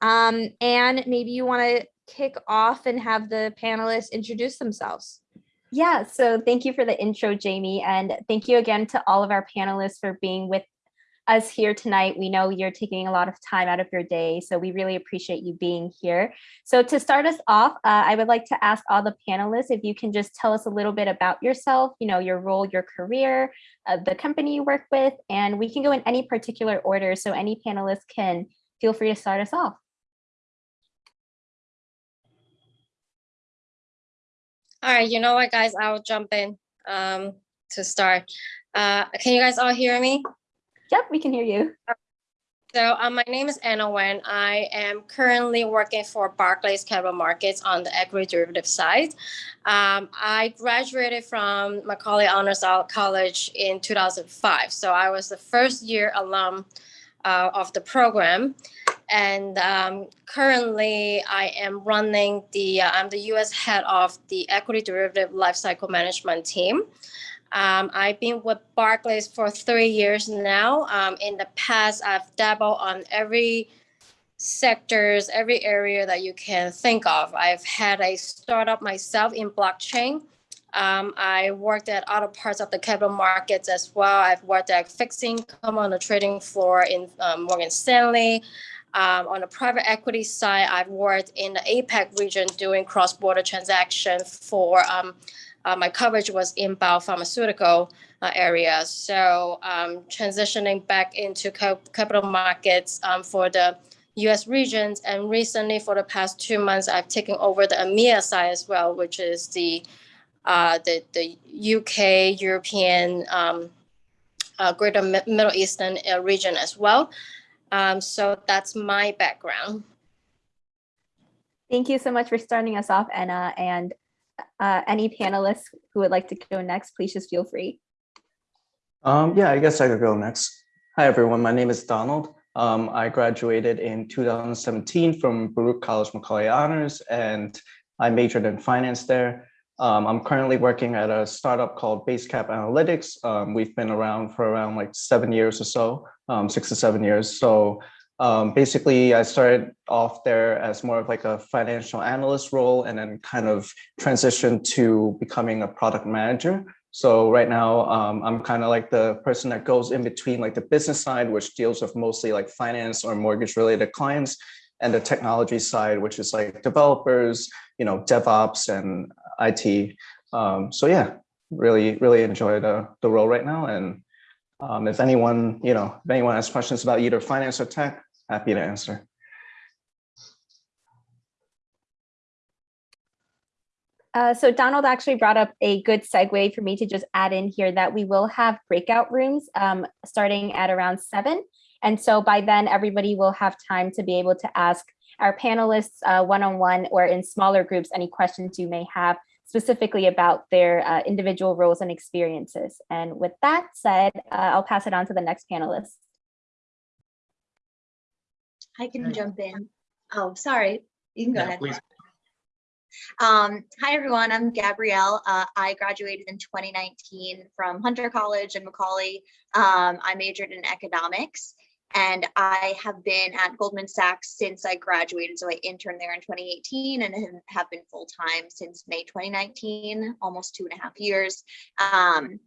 Um, and maybe you want to kick off and have the panelists introduce themselves. Yeah, so thank you for the intro, Jamie, and thank you again to all of our panelists for being with us here tonight. We know you're taking a lot of time out of your day, so we really appreciate you being here. So to start us off, uh, I would like to ask all the panelists if you can just tell us a little bit about yourself, you know, your role, your career, uh, the company you work with, and we can go in any particular order, so any panelist can feel free to start us off. All right, you know what, guys, I'll jump in um, to start. Uh, can you guys all hear me? Yep, we can hear you. So um, my name is Anna Wen. I am currently working for Barclays Capital Markets on the equity derivative side. Um, I graduated from Macaulay Honors College in 2005. So I was the first year alum uh, of the program. And um, currently I am running the, uh, I'm the US head of the equity derivative lifecycle management team. Um, I've been with Barclays for three years now. Um, in the past, I've dabbled on every sectors, every area that you can think of. I've had a startup myself in blockchain. Um, I worked at other parts of the capital markets as well. I've worked at income on the trading floor in um, Morgan Stanley. Um, on the private equity side, I've worked in the APAC region doing cross-border transactions for um, uh, my coverage was in biopharmaceutical uh, area. So um, transitioning back into capital markets um, for the US regions. And recently for the past two months, I've taken over the EMEA side as well, which is the uh, the, the UK, European, um, uh, Greater Middle Eastern uh, region as well. Um, so that's my background. Thank you so much for starting us off, Anna. And uh, any panelists who would like to go next, please just feel free. Um, yeah, I guess I could go next. Hi, everyone. My name is Donald. Um, I graduated in 2017 from Baruch College Macaulay Honors, and I majored in finance there. Um, I'm currently working at a startup called Basecap Analytics. Um, we've been around for around like seven years or so, um, six to seven years. So um, basically, I started off there as more of like a financial analyst role and then kind of transitioned to becoming a product manager. So right now, um, I'm kind of like the person that goes in between like the business side, which deals with mostly like finance or mortgage related clients, and the technology side, which is like developers, you know, DevOps and IT. Um, so yeah, really, really enjoy the, the role right now. And um, if anyone, you know, if anyone has questions about either finance or tech, happy to answer. Uh, so Donald actually brought up a good segue for me to just add in here that we will have breakout rooms um, starting at around seven. And so by then everybody will have time to be able to ask our panelists uh, one-on-one -on -one or in smaller groups any questions you may have specifically about their uh, individual roles and experiences. And with that said, uh, I'll pass it on to the next panelist. I can jump in. Oh, sorry. You can go Yeah, ahead. please. Um, hi, everyone. I'm Gabrielle. Uh, I graduated in 2019 from Hunter College in Macaulay. Um, I majored in economics and I have been at Goldman Sachs since I graduated. So I interned there in 2018 and have been full time since May 2019, almost two and a half years. Um,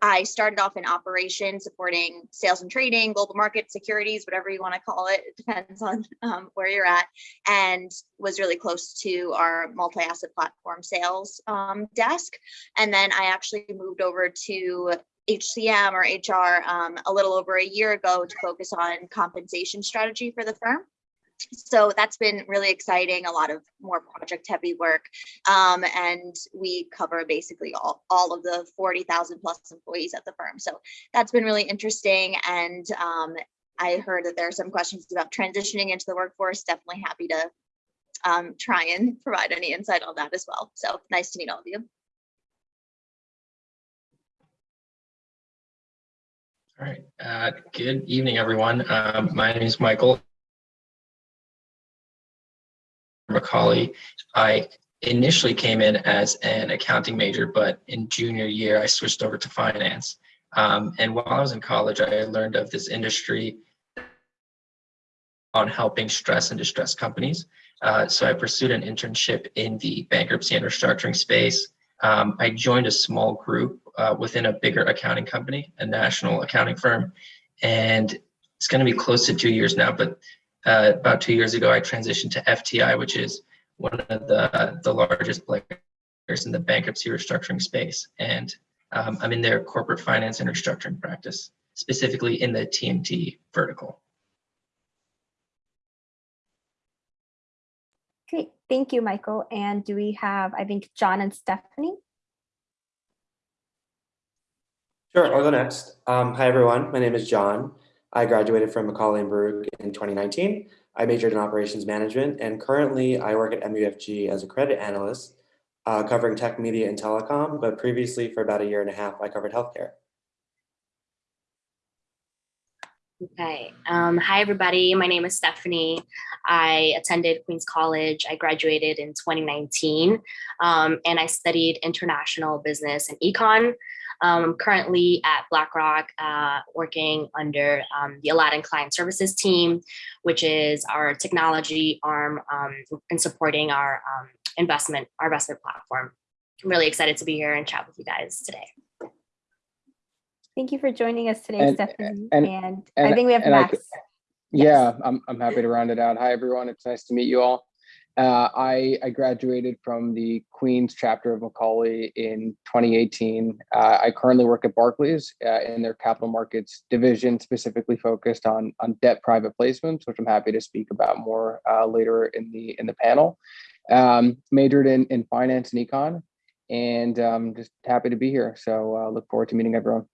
I started off in operations, supporting sales and trading, global market securities, whatever you want to call it. It depends on um, where you're at, and was really close to our multi-asset platform sales um, desk. And then I actually moved over to HCM or HR um, a little over a year ago to focus on compensation strategy for the firm. So that's been really exciting a lot of more project heavy work um, and we cover basically all, all of the 40,000 plus employees at the firm. So that's been really interesting and um, I heard that there are some questions about transitioning into the workforce definitely happy to um, try and provide any insight on that as well. So nice to meet all of you All right. Uh, good evening, everyone. Um, my name is Michael. Macaulay. I initially came in as an accounting major, but in junior year, I switched over to finance. Um, and while I was in college, I learned of this industry on helping stress and distressed companies. Uh, so I pursued an internship in the bankruptcy and restructuring space. Um, I joined a small group uh, within a bigger accounting company, a national accounting firm, and it's going to be close to two years now. But uh, about two years ago, I transitioned to FTI, which is one of the the largest players in the bankruptcy restructuring space, and um, I'm in their corporate finance and restructuring practice, specifically in the TMT vertical. Great, thank you, Michael. And do we have, I think, John and Stephanie? Sure, I'll go next. Um, hi, everyone. My name is John. I graduated from Macaulay and Baruch in 2019. I majored in operations management, and currently I work at MUFG as a credit analyst, uh, covering tech, media, and telecom. But previously, for about a year and a half, I covered healthcare. Okay. Um, hi, everybody. My name is Stephanie. I attended Queens College. I graduated in 2019, um, and I studied international business and econ. Um, I'm currently at BlackRock, uh, working under um, the Aladdin Client Services team, which is our technology arm um, in supporting our um, investment, our investment platform. I'm really excited to be here and chat with you guys today. Thank you for joining us today, And- Stephanie. and- And I think we have and Max. could- Yeah, I'm, I'm happy to round it out. Hi, everyone. It's nice to meet you all. Uh, I, I graduated from the Queens chapter of Macaulay in 2018. Uh, I currently work at Barclays uh, in their capital markets division, specifically focused on, on debt private placements, which I'm happy to speak about more uh, later in the in the panel. Um, majored in, in finance and econ, and um, just happy to be here. So uh, look forward to meeting everyone.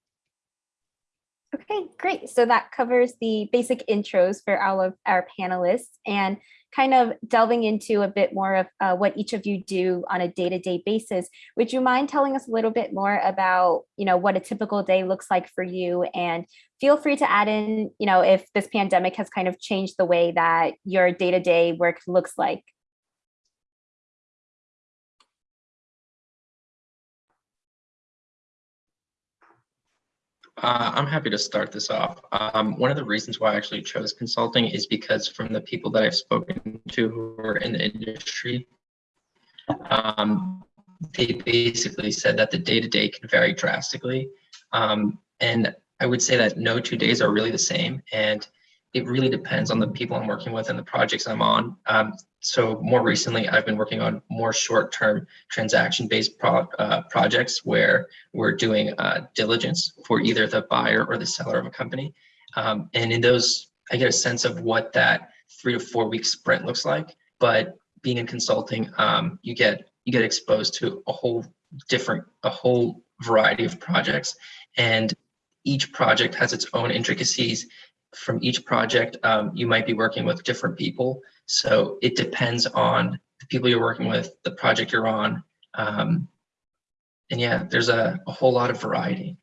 Okay, great. So that covers the basic intros for all of our panelists and kind of delving into a bit more of uh, what each of you do on a day-to-day basis. Would you mind telling us a little bit more about, you know, what a typical day looks like for you? And feel free to add in, you know, if this pandemic has kind of changed the way that your day-to-day work looks like. Uh, I'm happy to start this off. Um, one of the reasons why I actually chose consulting is because from the people that I've spoken to who are in the industry, um, they basically said that the day to day can vary drastically. Um, and I would say that no two days are really the same. And it really depends on the people I'm working with and the projects I'm on. Um, so more recently, I've been working on more short-term transaction-based pro uh, projects where we're doing uh, diligence for either the buyer or the seller of a company. Um, and in those, I get a sense of what that three to four week sprint looks like. But being in consulting, um, you get you get exposed to a whole different, a whole variety of projects, and each project has its own intricacies. From each project, um, you might be working with different people, so it depends on the people you're working with, the project you're on, um, and yeah, there's a, a whole lot of variety.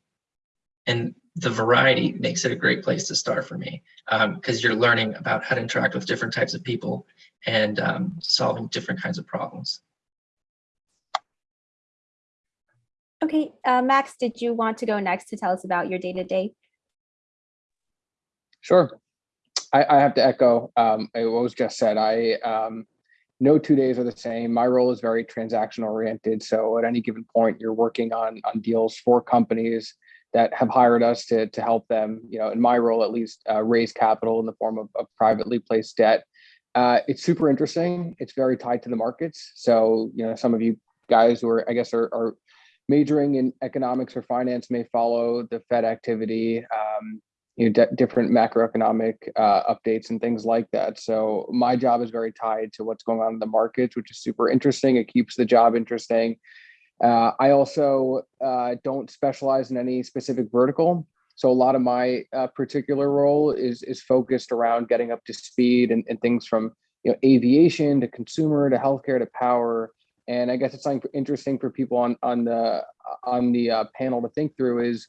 And the variety makes it a great place to start for me because um, you're learning about how to interact with different types of people and um, solving different kinds of problems. Okay, uh, Max, did you want to go next to tell us about your day-to-day? Sure. I, I have to echo um, what was just said. I um, no two days are the same. My role is very transaction oriented. So at any given point, you're working on on deals for companies that have hired us to to help them. You know, in my role at least, uh, raise capital in the form of, of privately placed debt. Uh, it's super interesting. It's very tied to the markets. So you know, some of you guys who are, I guess, are, are majoring in economics or finance may follow the Fed activity. Um, you know, different macroeconomic uh, updates and things like that. So my job is very tied to what's going on in the markets, which is super interesting. It keeps the job interesting. Uh, I also uh, don't specialize in any specific vertical. So a lot of my uh, particular role is is focused around getting up to speed and, and things from you know aviation to consumer to healthcare to power. And I guess it's something interesting for people on on the on the uh, panel to think through is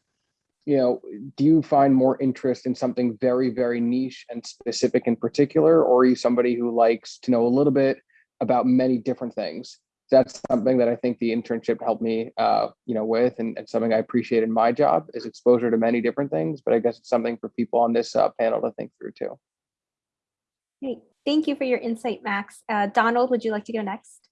you know, do you find more interest in something very, very niche and specific in particular, or are you somebody who likes to know a little bit about many different things? That's something that I think the internship helped me, uh, you know, with, and, and, something I appreciate in my job is exposure to many different things. But I guess it's something for people on this uh, panel to think through too. Great. Thank you for your insight, Max. Uh, Donald, would you like to go next?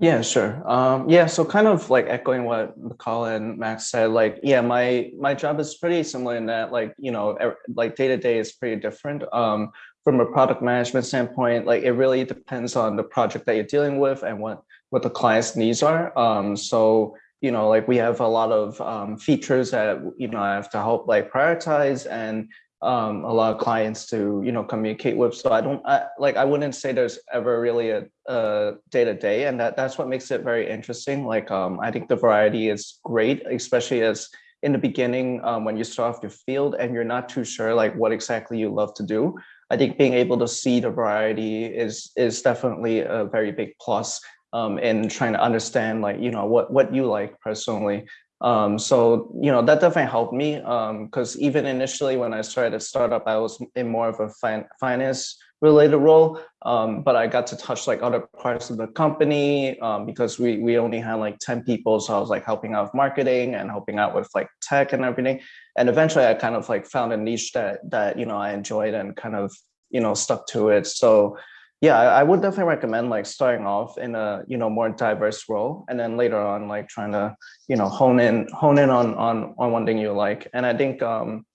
Yeah, sure. Um, yeah, so kind of like echoing what Michael and Max said, like, yeah, my my job is pretty similar in that, like, you know, like day to day is pretty different. Um, from a product management standpoint, like it really depends on the project that you're dealing with and what what the client's needs are. Um, so you know, like we have a lot of um, features that you know I have to help like prioritize and um, a lot of clients to you know communicate with. So I don't I, like I wouldn't say there's ever really a, a day to day, and that that's what makes it very interesting. Like um, I think the variety is great, especially as in the beginning um, when you start off your field and you're not too sure like what exactly you love to do. I think being able to see the variety is is definitely a very big plus um, in trying to understand like you know what what you like personally. Um, so you know that definitely helped me because even initially when I started a startup, I was in more of a fin- finance related role, um, but I got to touch like other parts of the company um, because we we only had like ten people, so I was like helping out with marketing and helping out with like tech and everything. And eventually, I kind of like found a niche that that you know I enjoyed and kind of you know stuck to it. So yeah I, would definitely recommend like starting off in a you know more diverse role and then later on like trying to you know hone in hone in on on on one thing you like. And i think um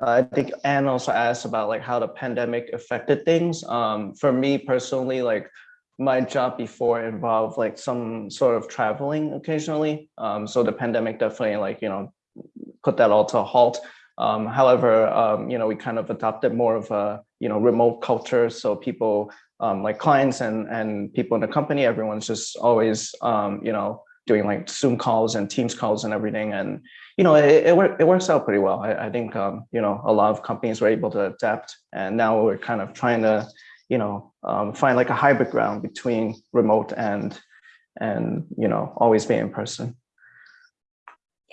i think anne also asked about like how the pandemic affected things. Um for me personally like my job before involved like some sort of traveling occasionally. Um so the pandemic definitely like you know put that all to a halt. Um, however, um, you know, we kind of adopted more of a, you know, remote culture. So people um, like clients and, and people in the company, everyone's just always, um, you know, doing like Zoom calls and Teams calls and everything. And, you know, it, it, it works out pretty well. I, I think, um, you know, a lot of companies were able to adapt and now we're kind of trying to, you know, um, find like a hybrid ground between remote and, and, you know, always be in person.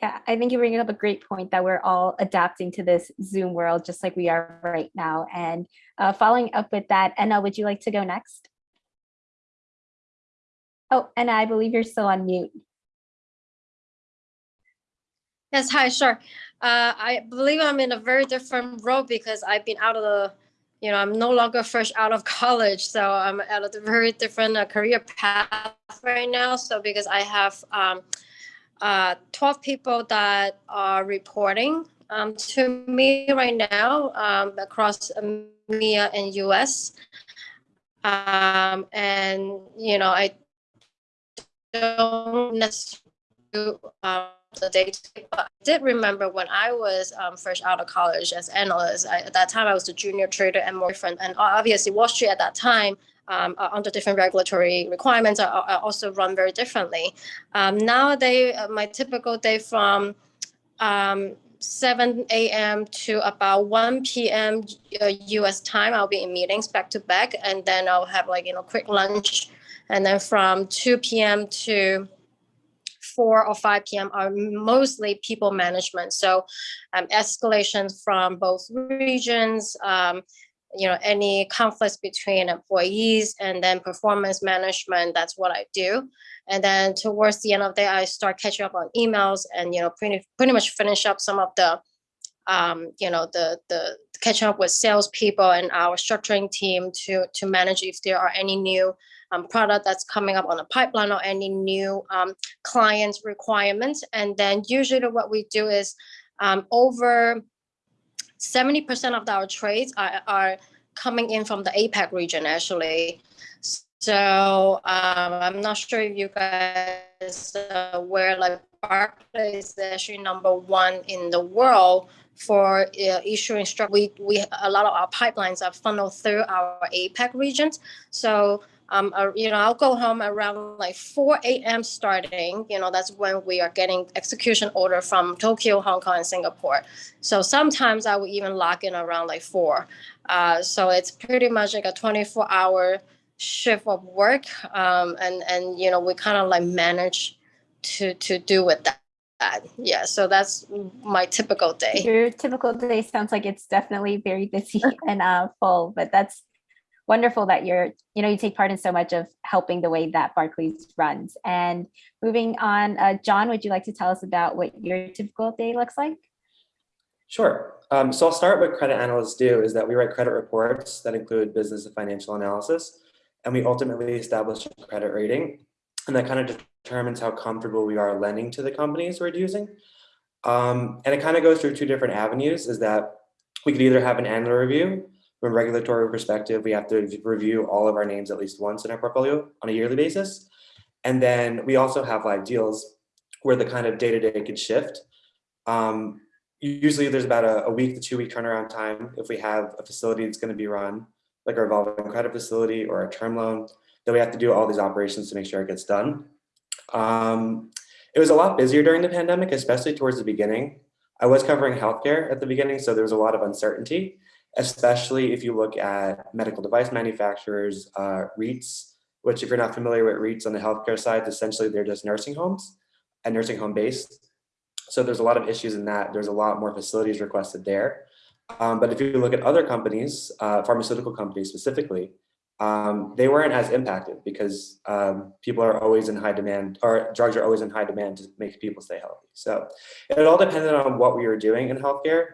Yeah, I think you bring up a great point that we're all adapting to this Zoom world just like we are right now. And uh, following up with that, Enna, would you like to go next? Oh, Enna, I believe you're still on mute. Yes, hi, sure. Uh, I believe I'm in a very different role because I've been out of the, you know, I'm no longer fresh out of college. So I'm at a very different uh, career path right now. So because I have um, uh, 12 people that are reporting um, to me right now um, across EMEA and US. Um, and, you know, I don't necessarily do um, the day but I did remember when I was um, fresh out of college as analyst, I, at that time I was a junior trader and more different. And obviously Wall Street at that time um, uh, under different regulatory requirements are, are also run very differently. Um, nowadays, uh, my typical day from um, 7 a.m. to about 1 p.m. Uh, U.S. time, I'll be in meetings back to back, and then I'll have like you know quick lunch, and then from 2 p.m. to 4 or 5 p.m. are mostly people management. So um, escalations from both regions, um, you know, any conflicts between employees and then performance management, that's what I do. And then towards the end of the day, I start catching up on emails and, you know, pretty, pretty much finish up some of the, um, you know, the, the catching up with salespeople and our structuring team to, to manage if there are any new um, product that's coming up on the pipeline or any new um, clients requirements. And then usually what we do is um, over 70% of our trades are, are coming in from the APAC region, actually. So um, I'm not sure if you guys aware, like Barclays is actually number one in the world for uh, issuing struct. We, we, a lot of our pipelines are funneled through our APAC regions. So um, uh, you know, I'll go home around like 4 a.m. starting. You know, that's when we are getting execution order from Tokyo, Hong Kong, and Singapore. So sometimes I will even log in around like 4. Uh, so it's pretty much like a 24 hour shift of work. Um, and, and, you know, we kind of like manage to, to do with that. Yeah, so that's my typical day. Your typical day sounds like it's definitely very busy and uh, full, but that's wonderful that you're, you know, you take part in so much of helping the way that Barclays runs. And moving on, uh, John, would you like to tell us about what your typical day looks like? Sure. Um, so I'll start what credit analysts do is that we write credit reports that include business and financial analysis, and we ultimately establish a credit rating, and that kind of determines how comfortable we are lending to the companies we're using. Um, and it kind of goes through two different avenues is that we could either have an annual review from a regulatory perspective, we have to review all of our names at least once in our portfolio on a yearly basis. And then we also have live deals where the kind of day-to-day -day could shift. Um, usually there's about a, a, week to two week turnaround time if we have a facility that's going to be run, like a revolving credit facility or a term loan, that we have to do all these operations to make sure it gets done. Um, it was a lot busier during the pandemic, especially towards the beginning. I was covering healthcare at the beginning, so there was a lot of uncertainty, especially if you look at medical device manufacturers, uh, REITs, which if you're not familiar with REITs on the healthcare side, essentially they're just nursing homes and nursing home based. So there's a lot of issues in that. There's a lot more facilities requested there. Um, but if you look at other companies, uh, pharmaceutical companies specifically, um, they weren't as impacted because um, people are always in high demand or drugs are always in high demand to make people stay healthy. So it all depended on what we were doing in healthcare.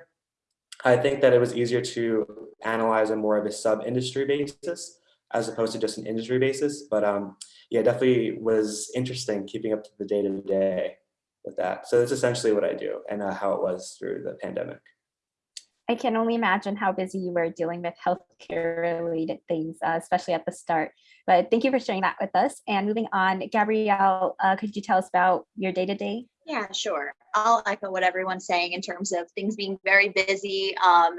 I think that it was easier to analyze on more of a sub-industry basis as opposed to just an industry basis. But um, yeah, definitely was interesting keeping up to the day to day with that. So that's essentially what I do and uh, how it was through the pandemic. I can only imagine how busy you were dealing with healthcare related things, uh, especially at the start. But thank you for sharing that with us. And moving on, Gabrielle, uh, could you tell us about your day to day? Yeah, sure. I'll echo what everyone's saying in terms of things being very busy. Um,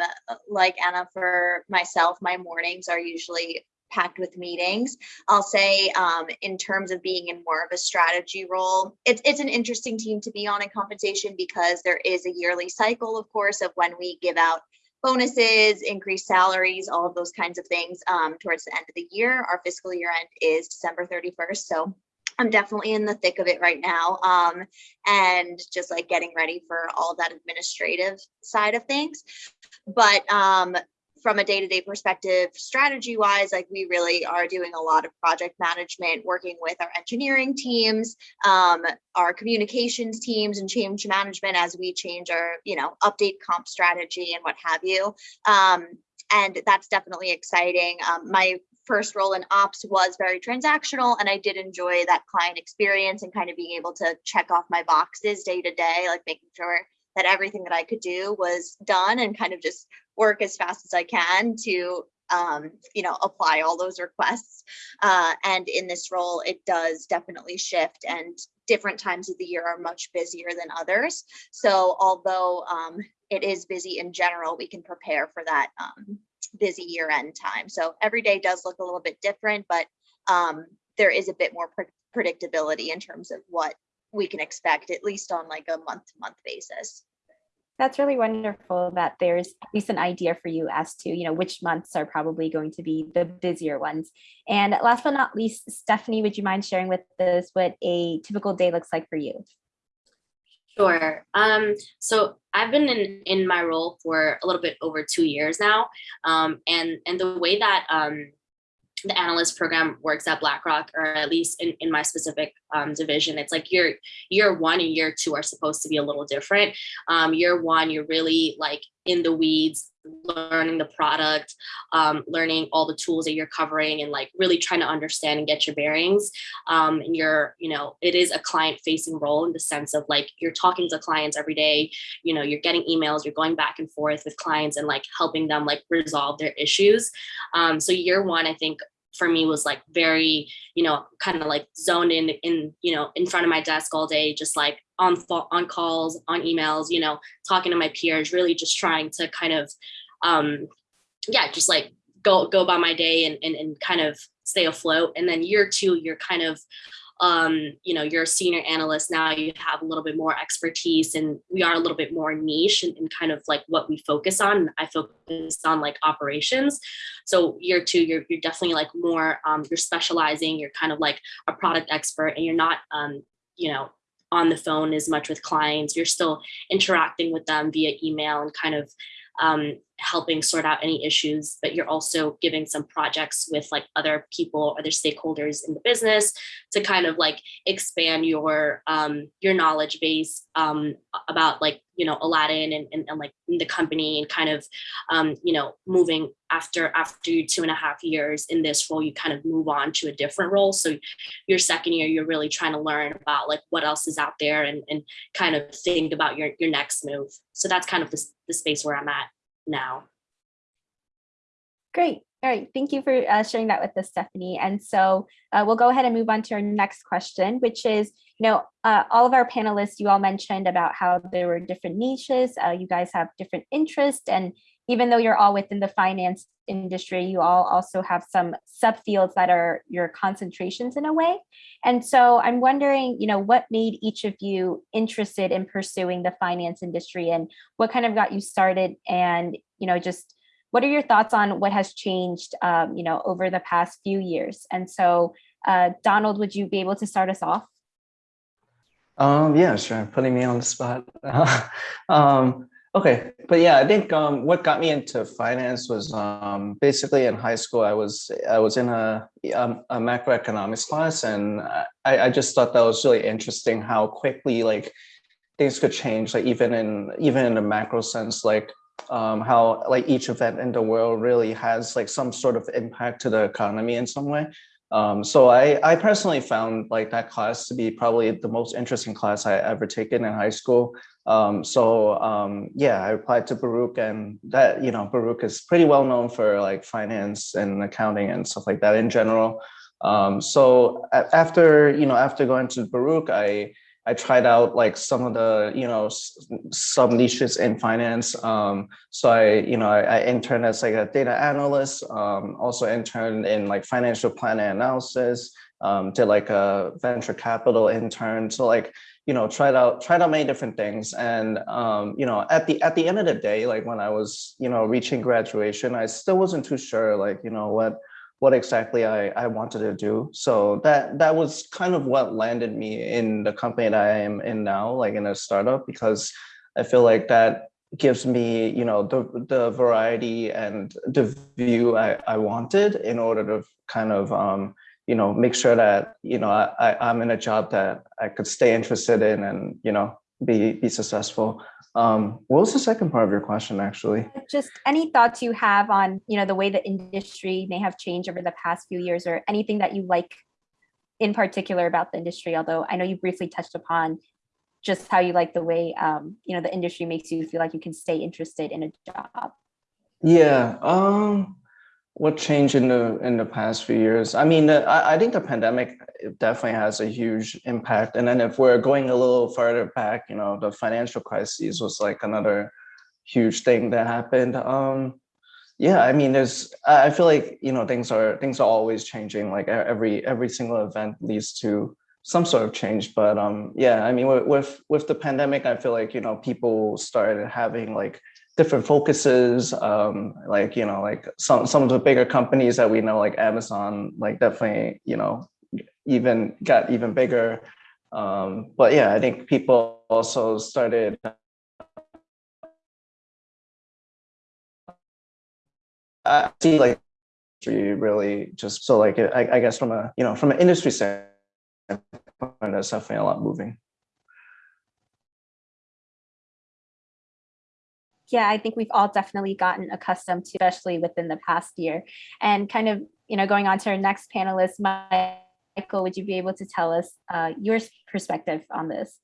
like Anna, for myself, my mornings are usually packed with meetings. I'll say um, in terms of being in more of a strategy role, it's, it's an interesting team to be on in compensation because there is a yearly cycle, of course, of when we give out bonuses, increased salaries, all of those kinds of things um, towards the end of the year. Our fiscal year end is December 31st. So I'm definitely in the thick of it right now. Um, and just like getting ready for all that administrative side of things. But um, from a day-to-day perspective strategy wise like we really are doing a lot of project management working with our engineering teams um, our communications teams and change management as we change our you know update comp strategy and what have you um, and that's definitely exciting um, my first role in ops was very transactional and I did enjoy that client experience and kind of being able to check off my boxes day to day like making sure that everything that I could do was done and kind of just work as fast as I can to um, you know, apply all those requests. Uh, and in this role, it does definitely shift and different times of the year are much busier than others. So although um, it is busy in general, we can prepare for that um, busy year end time. So every day does look a little bit different, but um, there is a bit more pre predictability in terms of what we can expect, at least on like a month to month basis. That's really wonderful that there's at least an idea for you as to you know which months are probably going to be the busier ones. And last but not least stephanie would you mind sharing with us what a typical day looks like for you Sure. Um, so I've been in, in my role for a little bit over two years now. Um, and, and the way that um, the analyst program works at BlackRock, or at least in, in my specific um, division, it's like year year one and year two are supposed to be a little different. Um, year one, you're really like in the weeds, learning the product, um, learning all the tools that you're covering and like really trying to understand and get your bearings. Um, and you're, you know, it is a client facing role in the sense of like you're talking to clients every day, you know, you're getting emails, you're going back and forth with clients and like helping them like resolve their issues. Um, so year one, I think for me was like very you know kind of like zoned in in you know in front of my desk all day just like on on calls on emails you know talking to my peers really just trying to kind of um yeah just like go go by my day and and, and kind of stay afloat. And then year two you're kind of um, you know, you're a senior analyst now, you have a little bit more expertise and we are a little bit more niche and, kind of like what we focus on. I focus on like operations. So year two, you're, you're definitely like more, um, you're specializing, you're kind of like a product expert and you're not, um, you know, on the phone as much with clients. You're still interacting with them via email and kind of um, helping sort out any issues, but you're also giving some projects with like other people, other stakeholders in the business to kind of like expand your um, your knowledge base um, about like you know aladdin and, and, and like the company and kind of um, you know moving after after two and a half years in this role you kind of move on to a different role. So your second year you're really trying to learn about like what else is out there and, and kind of think about your your next move. So that's kind of the, the space where i'm at now. Great. All right. Thank you for uh, sharing that with us, Stephanie. And so uh, we'll go ahead and move on to our next question, which is, you know, uh, all of our panelists, you all mentioned about how there were different niches. Uh, you guys have different interests. And even though you're all within the finance industry, you all also have some subfields that are your concentrations in a way. And so I'm wondering, you know, what made each of you interested in pursuing the finance industry and what kind of got you started and, you know, just what are your thoughts on what has changed, um, you know, over the past few years? And so, uh, Donald, would you be able to start us off? Um, yeah, sure. Putting me on the spot. um, okay, but yeah, I think um, what got me into finance was um, basically in high school. I was I was in a um, a macroeconomics class, and I, I just thought that was really interesting how quickly like things could change. Like even in even in a macro sense, like um, how like each event in the world really has like some sort of impact to the economy in some way. Um, so I, I personally found like that class to be probably the most interesting class I ever taken in high school. Um, so um, yeah, I applied to Baruch and that, you know, Baruch is pretty well known for like finance and accounting and stuff like that in general. Um, so after, you know, after going to Baruch, I, I tried out like some of the, you know, sub niches in finance. Um, so I, you know, I, I, interned as like a data analyst, um, also interned in like financial planning analysis, um, did like a venture capital intern. So like, you know, tried out, tried out many different things. And, um, you know, at the, at the end of the day, like when I was, you know, reaching graduation, I still wasn't too sure, like, you know, what, what exactly I, I wanted to do. So that that was kind of what landed me in the company that I am in now, like in a startup, because I feel like that gives me, you know, the the variety and the view I, I wanted in order to kind of um, you know, make sure that, you know, I, I'm in a job that I could stay interested in and, you know, be be successful. Um, what was the second part of your question, actually? Just any thoughts you have on, you know, the way the industry may have changed over the past few years or anything that you like in particular about the industry, although I know you briefly touched upon just how you like the way, um, you know, the industry makes you feel like you can stay interested in a job. Yeah, um, what changed in the in the past few years? I mean, I, I think the pandemic definitely has a huge impact. And then if we're going a little further back, you know, the financial crisis was like another huge thing that happened. Um, yeah, I mean, there's I feel like you know things are things are always changing. Like every every single event leads to some sort of change. But um, yeah, I mean, with with the pandemic, I feel like you know people started having like different focuses um like you know like some some of the bigger companies that we know like amazon like definitely you know even got even bigger. Um but yeah i think people also started I see like really just so like I, I guess from a you know from an industry standpoint there's definitely a lot moving yeah, I think we've all definitely gotten accustomed to, especially within the past year. And kind of, you know, going on to our next panelist, Michael, would you be able to tell us uh, your perspective on this?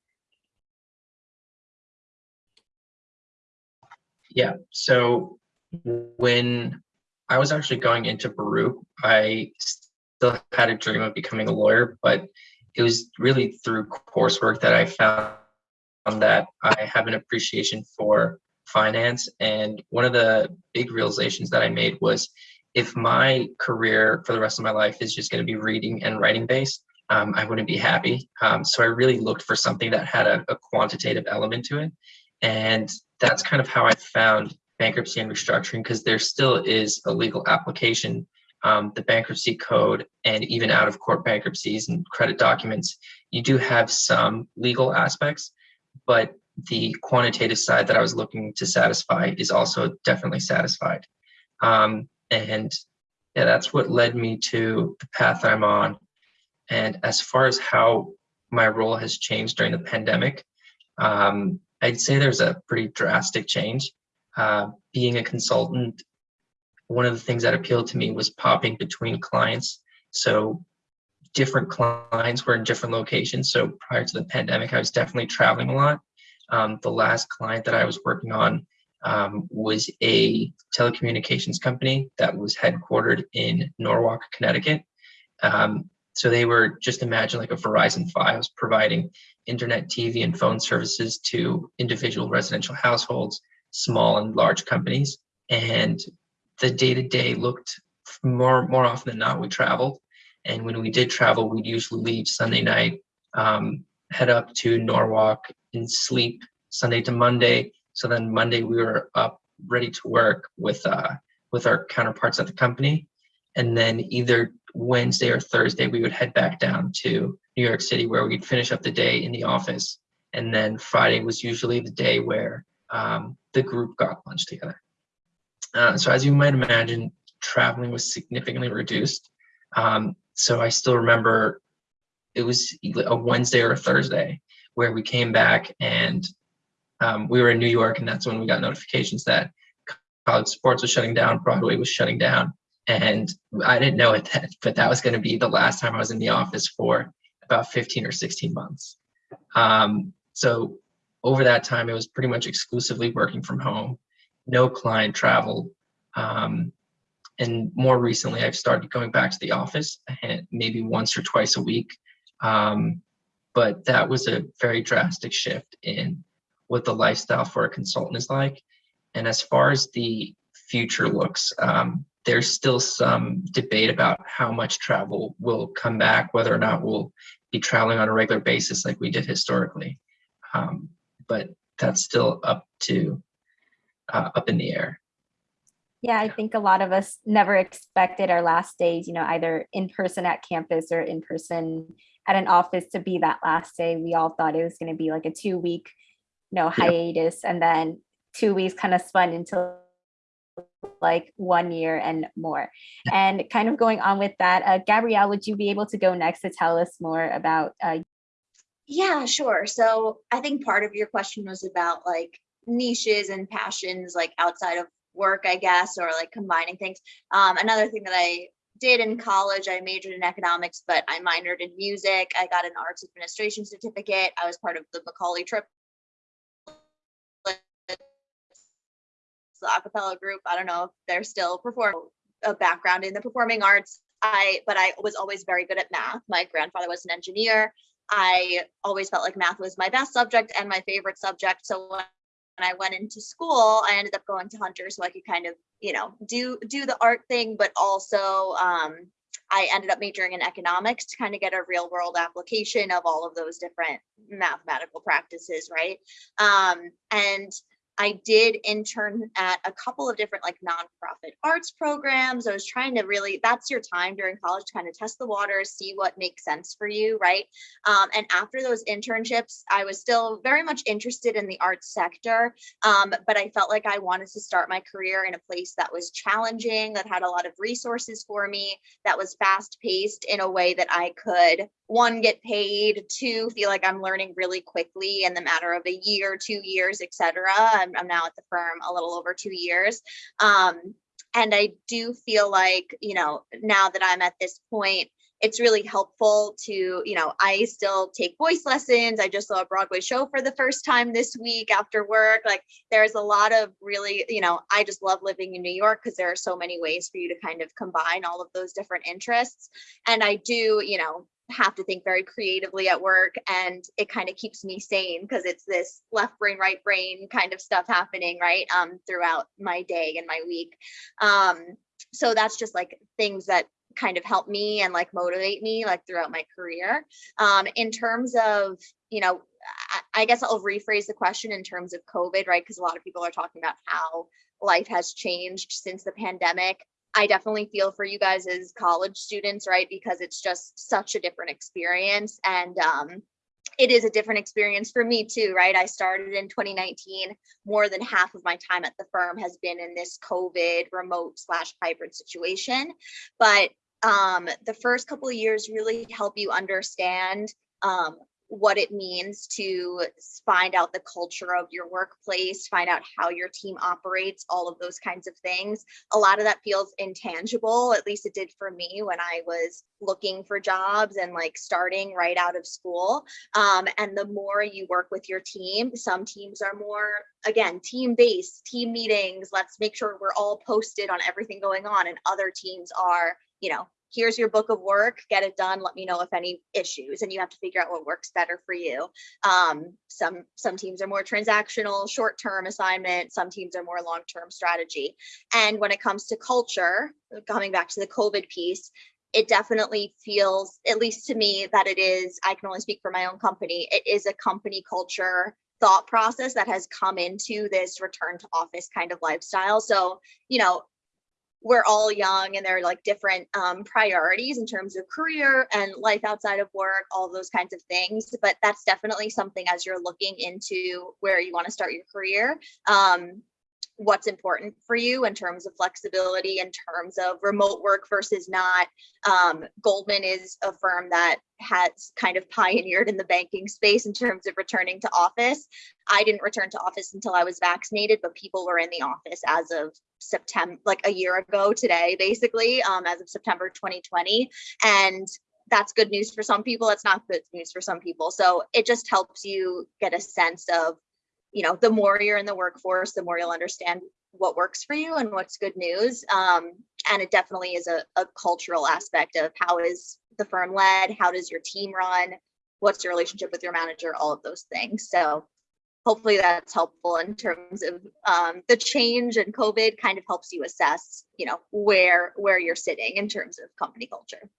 Yeah, so when I was actually going into Baruch, I still had a dream of becoming a lawyer, but it was really through coursework that I found that I have an appreciation for finance. And one of the big realizations that I made was if my career for the rest of my life is just going to be reading and writing based, um, I wouldn't be happy. Um, so I really looked for something that had a, a quantitative element to it. And that's kind of how I found bankruptcy and restructuring because there still is a legal application. Um, the bankruptcy code and even out of court bankruptcies and credit documents, you do have some legal aspects, but the quantitative side that I was looking to satisfy is also definitely satisfied. Um, and yeah, that's what led me to the path I'm on. And as far as how my role has changed during the pandemic, um, I'd say there's a pretty drastic change. Uh, being a consultant, one of the things that appealed to me was popping between clients. So different clients were in different locations. So prior to the pandemic, I was definitely traveling a lot. Um, the last client that I was working on um, was a telecommunications company that was headquartered in Norwalk, Connecticut. Um, so they were just imagine like a Verizon Fios providing internet, TV, and phone services to individual residential households, small and large companies. And the day to day looked more more often than not we traveled. And when we did travel, we'd usually leave Sunday night, um, head up to Norwalk and sleep Sunday to Monday. So then Monday we were up ready to work with uh, with our counterparts at the company. And then either Wednesday or Thursday, we would head back down to New York City where we'd finish up the day in the office. And then Friday was usually the day where um, the group got lunch together. Uh, so as you might imagine, traveling was significantly reduced. Um, so I still remember it was a Wednesday or a Thursday where we came back and um, we were in New York, and that's when we got notifications that college sports was shutting down, Broadway was shutting down, and I didn't know it, that, but that was going to be the last time I was in the office for about 15 or 16 months. Um, so over that time, it was pretty much exclusively working from home, no client travel. Um, and more recently, I've started going back to the office maybe once or twice a week. Um, but that was a very drastic shift in what the lifestyle for a consultant is like. And as far as the future looks, um, there's still some debate about how much travel will come back, whether or not we'll be traveling on a regular basis like we did historically. Um, but that's still up to uh, up in the air. Yeah, I think a lot of us never expected our last days, you know, either in person at campus or in person at an office to be that last day. We all thought it was going to be like a two week, you know, hiatus, and then two weeks kind of spun into like one year and more. And kind of going on with that, uh, Gabrielle, would you be able to go next to tell us more about? Uh, yeah, sure. So I think part of your question was about like niches and passions like outside of work, I guess, or like combining things. Um, another thing that I did in college, I majored in economics, but I minored in music. I got an arts administration certificate. I was part of the Macaulay trip the acapella group. I don't know if they're still performing a background in the performing arts. I but I was always very good at math. My grandfather was an engineer. I always felt like math was my best subject and my favorite subject. So when when I went into school, I ended up going to Hunter so I could kind of, you know, do do the art thing, but also um, I ended up majoring in economics to kind of get a real world application of all of those different mathematical practices, right? Um, and I did intern at a couple of different like nonprofit arts programs. I was trying to really, that's your time during college to kind of test the waters, see what makes sense for you, right? Um, and after those internships, I was still very much interested in the arts sector, um, but I felt like I wanted to start my career in a place that was challenging, that had a lot of resources for me, that was fast paced in a way that I could one get paid two feel like i'm learning really quickly in the matter of a year two years etc I'm, I'm now at the firm a little over two years. Um, and i do feel like you know now that i'm at this point it's really helpful to you know i still take voice lessons. I just saw a broadway show for the first time this week after work. Like there's a lot of really you know i just love living in new york because there are so many ways for you to kind of combine all of those different interests. And i do you know have to think very creatively at work and it kind of keeps me sane because it's this left brain right brain kind of stuff happening right um throughout my day and my week. Um so that's just like things that kind of help me and like motivate me like throughout my career. Um in terms of you know I, I guess i'll rephrase the question in terms of covid right because a lot of people are talking about how life has changed since the pandemic I definitely feel for you guys as college students, right? Because it's just such a different experience. And um, it is a different experience for me too, right? I started in 2019. More than half of my time at the firm has been in this COVID remote slash hybrid situation. But um, the first couple of years really help you understand um, what it means to find out the culture of your workplace, find out how your team operates, all of those kinds of things. A lot of that feels intangible, at least it did for me when I was looking for jobs and like starting right out of school. Um, and the more you work with your team, some teams are more, again, team based, team meetings. Let's make sure we're all posted on everything going on. And other teams are, you know, here's your book of work, get it done. Let me know if any issues. And you have to figure out what works better for you. Um, some some teams are more transactional, short term assignment. Some teams are more long term strategy. And when it comes to culture, coming back to the COVID piece, it definitely feels, at least to me, that it is, I can only speak for my own company, it is a company culture thought process that has come into this return to office kind of lifestyle. So, you know, we're all young and there are like different um, priorities in terms of career and life outside of work, all those kinds of things. But that's definitely something as you're looking into where you want to start your career. Um, what's important for you in terms of flexibility, in terms of remote work versus not. Um, Goldman is a firm that has kind of pioneered in the banking space in terms of returning to office. I didn't return to office until I was vaccinated, but people were in the office as of September, like a year ago today, basically, um, as of September 2020. And that's good news for some people. It's not good news for some people. So it just helps you get a sense of you know, the more you're in the workforce, the more you'll understand what works for you and what's good news. Um, and it definitely is a, a cultural aspect of how is the firm led? How does your team run? What's your relationship with your manager? All of those things. So hopefully that's helpful in terms of um, the change and COVID kind of helps you assess, you know, where where you're sitting in terms of company culture.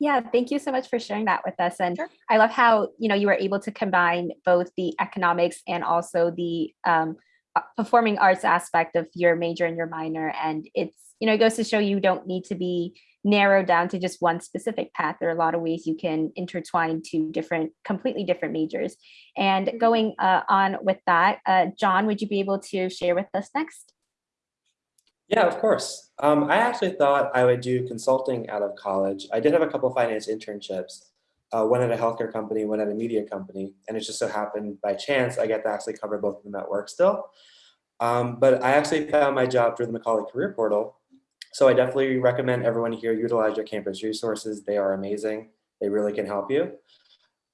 Yeah, thank you so much for sharing that with us. And Sure. I love how, you know, you were able to combine both the economics and also the um, uh, performing arts aspect of your major and your minor. And it's, you know, it goes to show you don't need to be narrowed down to just one specific path. There are a lot of ways you can intertwine two different, completely different majors. And Mhm. going uh, on with that, uh, John, would you be able to share with us next? Yeah, of course. Um, I actually thought I would do consulting out of college. I did have a couple finance internships, uh, one at a healthcare company, one at a media company, and it just so happened by chance I get to actually cover both of them at work still. Um, but I actually found my job through the Macaulay Career Portal. So I definitely recommend everyone here utilize your campus resources. They are amazing. They really can help you.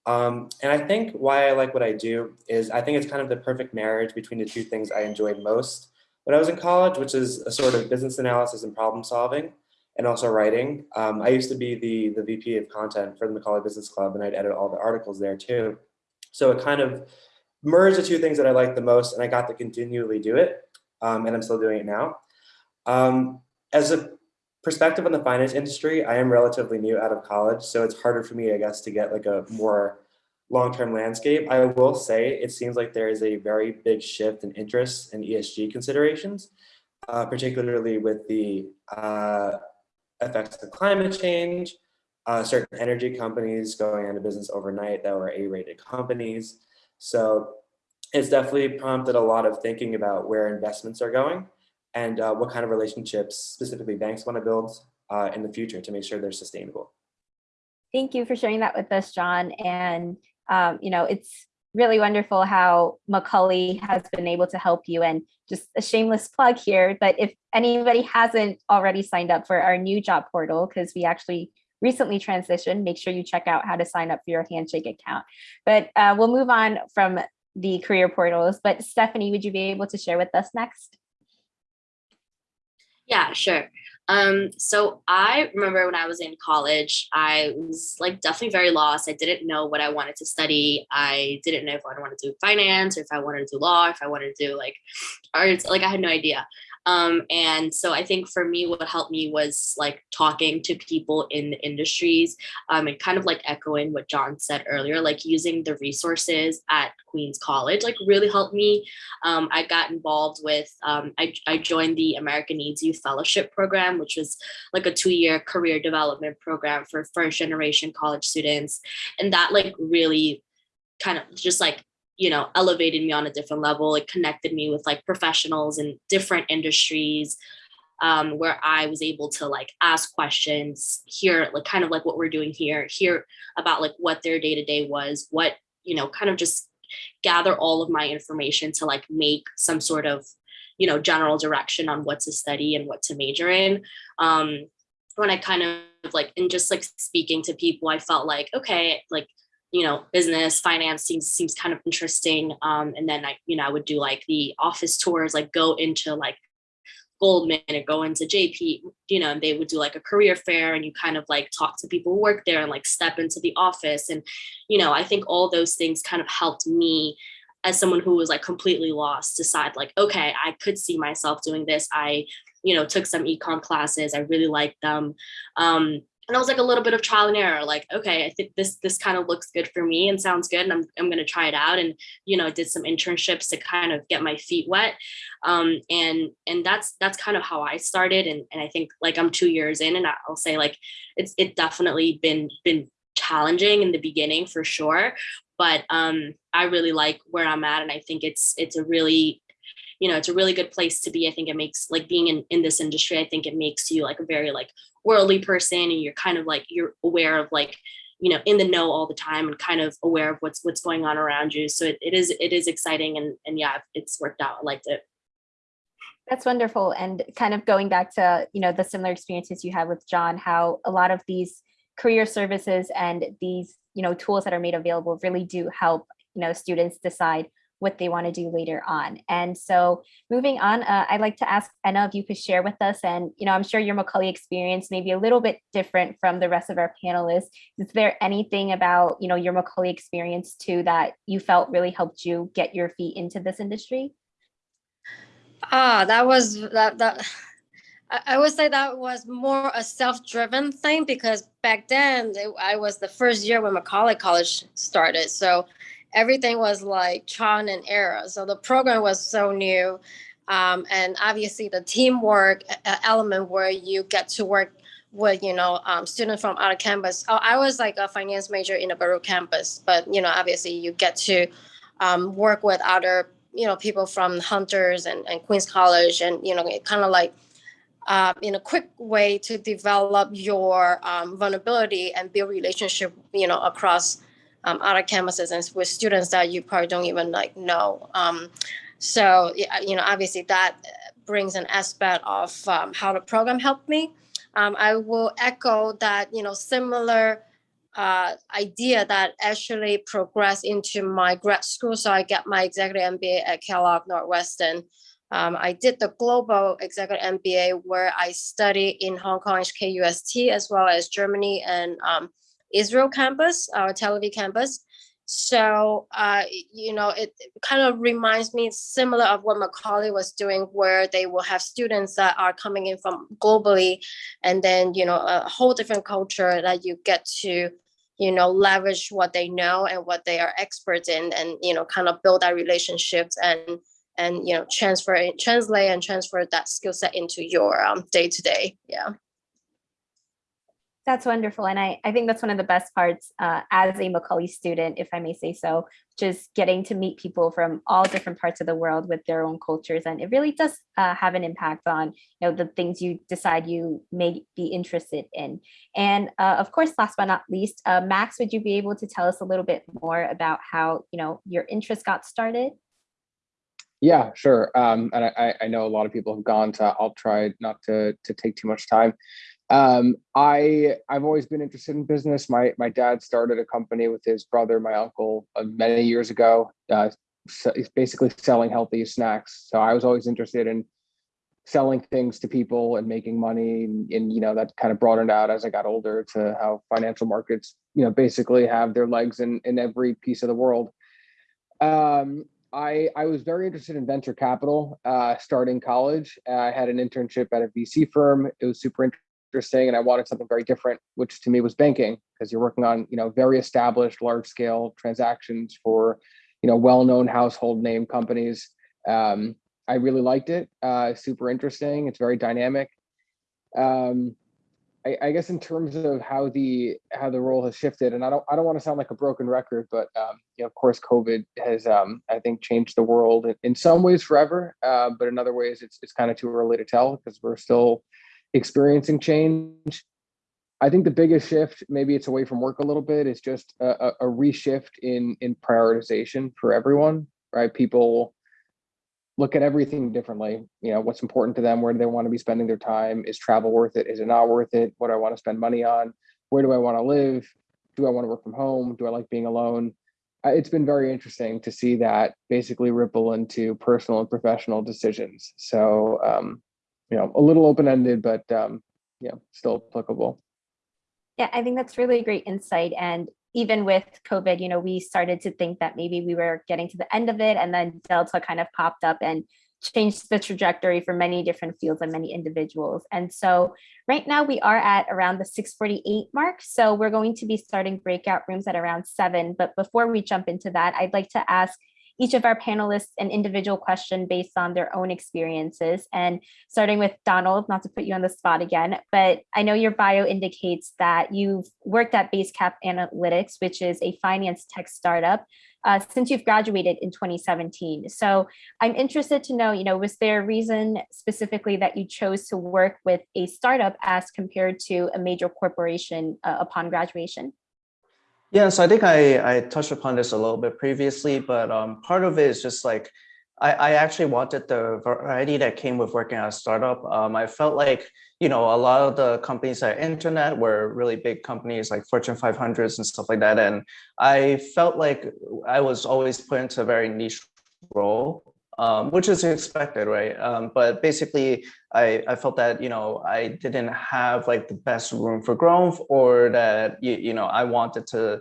Um, and I think why I like what I do is I think it's kind of the perfect marriage between the two things I enjoyed most when I was in college, which is a sort of business analysis and problem solving, and also writing. Um, I used to be the, the VP of content for the Macaulay Business Club, and I'd edit all the articles there too. So it kind of merged the two things that I liked the most, and I got to continually do it, um, and I'm still doing it now. Um, as a perspective on the finance industry, I am relatively new out of college, so it's harder for me, I guess, to get like a more long-term landscape. I will say it seems like there is a very big shift in interest in ESG considerations, uh, particularly with the uh, effects of climate change, uh, certain energy companies going out of business overnight that were A-rated companies. So it's definitely prompted a lot of thinking about where investments are going and uh, what kind of relationships specifically banks want to build uh, in the future to make sure they're sustainable. Thank you for sharing that with us, John. And, um, you know, it's really wonderful how Macaulay has been able to help you and just a shameless plug here, but if anybody hasn't already signed up for our new job portal, because we actually recently transitioned, make sure you check out how to sign up for your Handshake account. But uh, we'll move on from the career portals, but Stephanie, would you be able to share with us next? Yeah, sure. Um, so I remember when I was in college, I was like definitely very lost. I didn't know what I wanted to study. I didn't know if I wanted to do finance or if I wanted to do law, if I wanted to do like arts, like I had no idea. Um, and so I think for me, what helped me was like talking to people in the industries um, and kind of like echoing what John said earlier, like using the resources at Queens College, like really helped me. Um, I got involved with, um, I, I joined the America Needs You Fellowship Program, which was like a two year career development program for first generation college students. And that like really kind of just like you know elevated me on a different level it connected me with like professionals in different industries um, where i was able to like ask questions hear like kind of like what we're doing here hear about like what their day-to-day was what you know, kind of just gather all of my information to like make some sort of, you know, general direction on what to study and what to major in. Um, when I kind of like, and just like speaking to people, I felt like, okay, like, you know, business, finance seems seems kind of interesting. Um, and then I, you know, I would do like the office tours, like go into like Goldman and go into JP, you know, and they would do like a career fair and you kind of like talk to people who work there and like step into the office. And, you know, I think all those things kind of helped me as someone who was like completely lost decide like, okay, I could see myself doing this. I, you know, took some econ classes. I really liked them. Um, and I was like a little bit of trial and error, like, okay, I think this this kind of looks good for me and sounds good, and I'm I'm gonna try it out. And you know, did some internships to kind of get my feet wet, um, and and that's that's kind of how I started. And and I think like I'm two years in, and I'll say like it's it definitely been been challenging in the beginning for sure, but um, I really like where I'm at, and I think it's it's a really you know it's a really good place to be. I think it makes like being in in this industry i think it makes you like a very like worldly person and you're kind of like you're aware of like you know in the know all the time and kind of aware of what's what's going on around you. So it, it is it is exciting and and yeah it's worked out. I liked it. That's wonderful. And kind of going back to, you know, the similar experiences you had with John, how a lot of these career services and these, you know, tools that are made available really do help, you know, students decide what they want to do later on. And so moving on, uh, I'd like to ask Anna if you could share with us, and, you know, I'm sure your Macaulay experience may be a little bit different from the rest of our panelists. Is there anything about, you know, your Macaulay experience too that you felt really helped you get your feet into this industry? Ah, that was that that I, would say that was more a self-driven thing because back then it- I was the first year when Macaulay College started. So everything was like trial and error. So the program was so new. Um, and obviously the teamwork element where you get to work with, you know, um, students from out of campus. Oh, I was like a finance major in a Baruch campus, but, you know, obviously you get to um, work with other you know people from hunters and, and queens college and you know kind of like uh, in a quick way to develop your um, vulnerability and build relationship you know across um, other campuses and with students that you probably don't even like know um, so you know obviously that brings an aspect of um, how the program helped me um, i will echo that you know similar uh, idea that actually progressed into my grad school. So I got my executive MBA at Kellogg Northwestern. Um, I did the global executive MBA where I studied in Hong Kong HKUST as well as Germany and um, Israel campus, our Tel Aviv campus. So, uh, you know, it kind of reminds me similar of what Macaulay was doing, where they will have students that are coming in from globally, and then, you know, a whole different culture that you get to, you know, leverage what they know and what they are experts in, and, you know, kind of build that relationships and, and, you know, transfer, translate and transfer that skill set into your day to day. Yeah. That's wonderful. And I, I think that's one of the best parts uh, as a Macaulay student, if I may say so, just getting to meet people from all different parts of the world with their own cultures. And it really does uh, have an impact on, you know, the things you decide you may be interested in. And uh, of course, last but not least, uh, Max, would you be able to tell us a little bit more about how, you know, your interest got started? Yeah, sure. Um, and I, I- know a lot of people have gone, to, I'll try not to to take too much time. Um, I I've always been interested in business. My my dad started a company with his brother, my uncle, uh, many years ago. Uh, he's basically selling healthy snacks. So I was always interested in selling things to people and making money, and, and you know that kind of broadened out as I got older to how financial markets, you know, basically have their legs in in every piece of the world. Um, I, I was very interested in venture capital uh, starting college. I had an internship at a VC firm. It was super interesting, and I wanted something very different, which to me was banking, because you're working on you know very established, large scale transactions for you know well known household name companies. Um, I really liked it. Uh, super interesting. It's very dynamic. Um, I, I guess in terms of how the how the role has shifted, and I don't I don't want to sound like a broken record, but um, you know, of course, COVID has um, I think changed the world in, in some ways forever, uh, but in other ways, it's it's kind of too early to tell because we're still experiencing change. I think the biggest shift, maybe it's away from work a little bit, is just a, a, reshift in in prioritization for everyone, right? People look at everything differently. You know, what's important to them, where do they want to be spending their time? Is travel worth it? Is it not worth it? What do I want to spend money on? Where do I want to live? Do I want to work from home? Do I like being alone? It's been very interesting to see that basically ripple into personal and professional decisions. So, um, you know, a little open-ended, but um, yeah, still applicable. Yeah, I think that's really great insight. And even with COVID, you know, we started to think that maybe we were getting to the end of it and then Delta kind of popped up and changed the trajectory for many different fields and many individuals. And so right now we are at around the 648 mark. So we're going to be starting breakout rooms at around seven. But before we jump into that, I'd like to ask each of our panelists an individual question based on their own experiences. And starting with Donald, not to put you on the spot again, but I know your bio indicates that you've worked at Basecap Analytics, which is a finance tech startup, uh, since you've graduated in 2017. So I'm interested to know, you know, was there a reason specifically that you chose to work with a startup as compared to a major corporation uh, upon graduation? Yeah, so I think I, I touched upon this a little bit previously, but um, part of it is just like, I, I actually wanted the variety that came with working at a startup. Um, I felt like, you know, a lot of the companies at internet were really big companies like Fortune 500s and stuff like that. And I felt like I was always put into a very niche role um, which is expected, right? Um, but basically, I, I felt that, you know, I didn't have like the best room for growth or that, you, you know, I wanted to